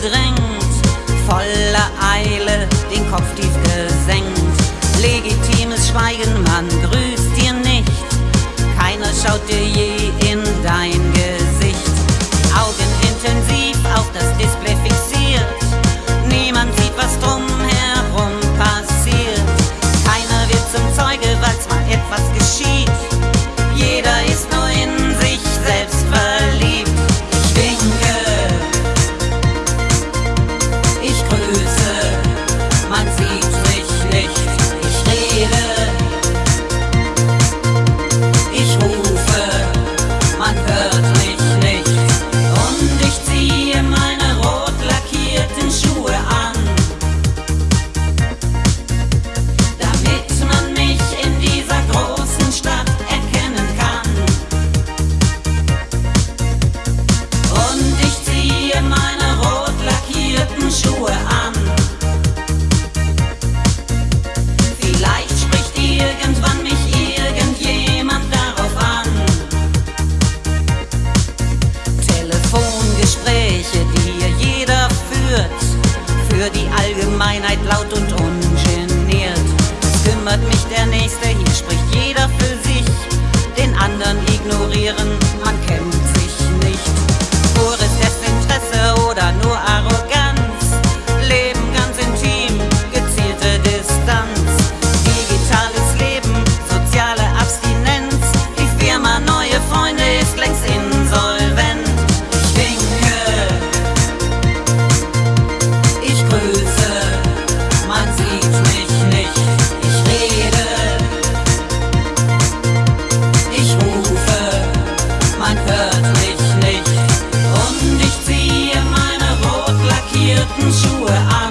gedrängt, voller Eile, den Kopf tief gesenkt. Legitimes Schweigen, man grüßt dir nicht, keiner schaut dir je und ungeniert. Es kümmert mich der Nächste, hier spricht jeder für sich, den anderen ignorieren. Sure I'm